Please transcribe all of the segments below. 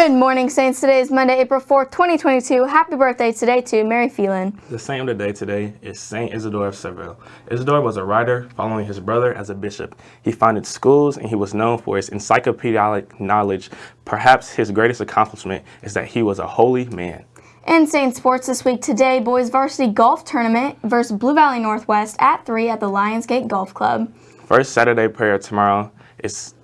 Good morning, Saints. Today is Monday, April 4th, 2022. Happy birthday today to Mary Phelan. The saint of the day today is Saint Isidore of Seville. Isidore was a writer following his brother as a bishop. He founded schools and he was known for his encyclopedic knowledge. Perhaps his greatest accomplishment is that he was a holy man. In Saint Sports this week, today, boys varsity golf tournament versus Blue Valley Northwest at 3 at the Lionsgate Golf Club. First Saturday prayer tomorrow is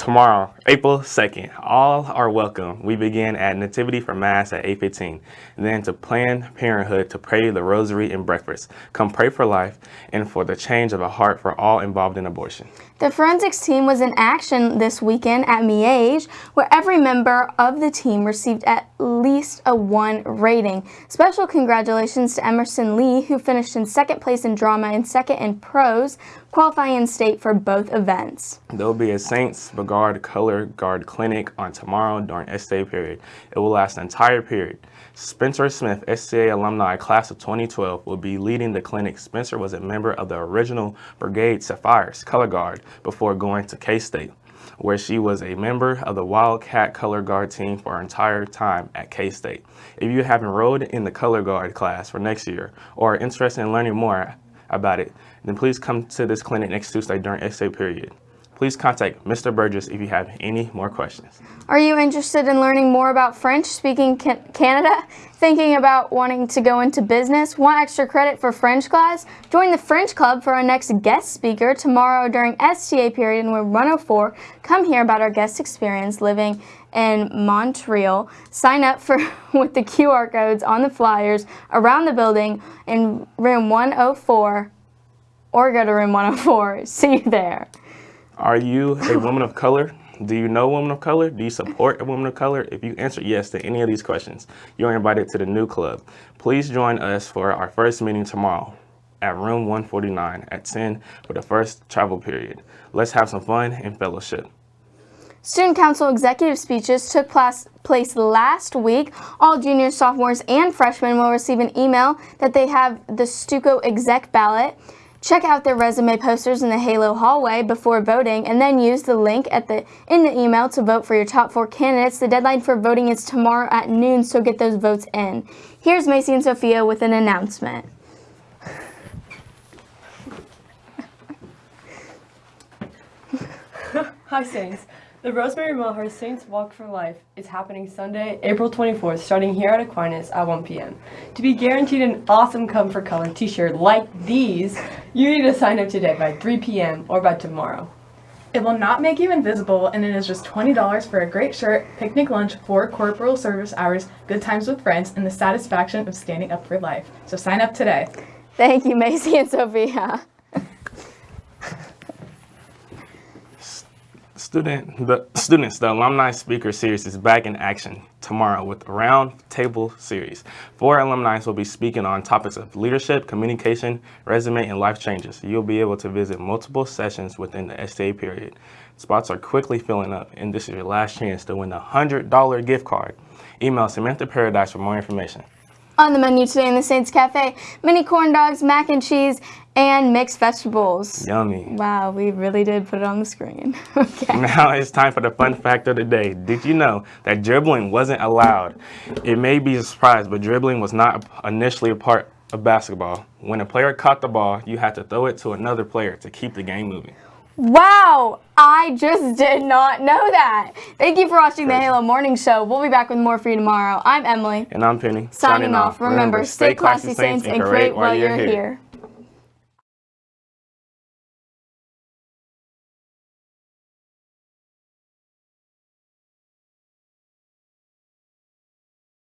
tomorrow, April 2nd. All are welcome. We begin at Nativity for Mass at 8.15. Then to Planned Parenthood to pray the rosary and breakfast. Come pray for life and for the change of a heart for all involved in abortion. The forensics team was in action this weekend at Miege, where every member of the team received at least a 1 rating. Special congratulations to Emerson Lee, who finished in second place in drama and second in prose, qualifying in state for both events. There will be a Saints Brigade Color Guard Clinic on tomorrow during STA period. It will last the entire period. Spencer Smith, STA alumni class of 2012, will be leading the clinic. Spencer was a member of the original Brigade Sapphires Color Guard before going to K-State, where she was a member of the Wildcat Color Guard team for her entire time at K-State. If you have enrolled in the Color Guard class for next year or are interested in learning more about it, then please come to this clinic next Tuesday during STA period. Please contact Mr. Burgess if you have any more questions. Are you interested in learning more about French speaking Canada? Thinking about wanting to go into business? Want extra credit for French class? Join the French Club for our next guest speaker tomorrow during STA period in room 104. Come hear about our guest experience living in Montreal. Sign up for with the QR codes on the flyers around the building in room 104 or go to room 104. See you there. Are you a woman of color? Do you know women of color? Do you support a woman of color? If you answer yes to any of these questions, you're invited to the new club. Please join us for our first meeting tomorrow at room 149 at 10 for the first travel period. Let's have some fun and fellowship. Student Council executive speeches took place last week. All juniors, sophomores, and freshmen will receive an email that they have the Stuco exec ballot. Check out their resume posters in the Halo hallway before voting and then use the link at the in the email to vote for your top four candidates. The deadline for voting is tomorrow at noon, so get those votes in. Here's Macy and Sophia with an announcement. Hi, Saints. The Rosemary Millhurst Saints Walk for Life is happening Sunday, April 24th, starting here at Aquinas at 1 p.m. To be guaranteed an awesome Come for Color t-shirt like these, you need to sign up today by 3 p.m. or by tomorrow. It will not make you invisible, and it is just $20 for a great shirt, picnic lunch, four corporal service hours, good times with friends, and the satisfaction of standing up for life. So sign up today. Thank you, Macy and Sophia. Student, the students, the Alumni Speaker Series is back in action tomorrow with a round table series. Four alumni will be speaking on topics of leadership, communication, resume, and life changes. You'll be able to visit multiple sessions within the STA period. Spots are quickly filling up, and this is your last chance to win a $100 gift card. Email Samantha Paradise for more information. On the menu today in the Saints Cafe, mini corn dogs, mac and cheese, and mixed vegetables. Yummy. Wow, we really did put it on the screen. okay. Now it's time for the fun fact of the day. Did you know that dribbling wasn't allowed? It may be a surprise, but dribbling was not initially a part of basketball. When a player caught the ball, you had to throw it to another player to keep the game moving. Wow, I just did not know that. Thank you for watching Crazy. the Halo Morning Show. We'll be back with more for you tomorrow. I'm Emily. And I'm Penny. Signing, Signing off. Remember, stay classy, Saints, and create while you're here. here.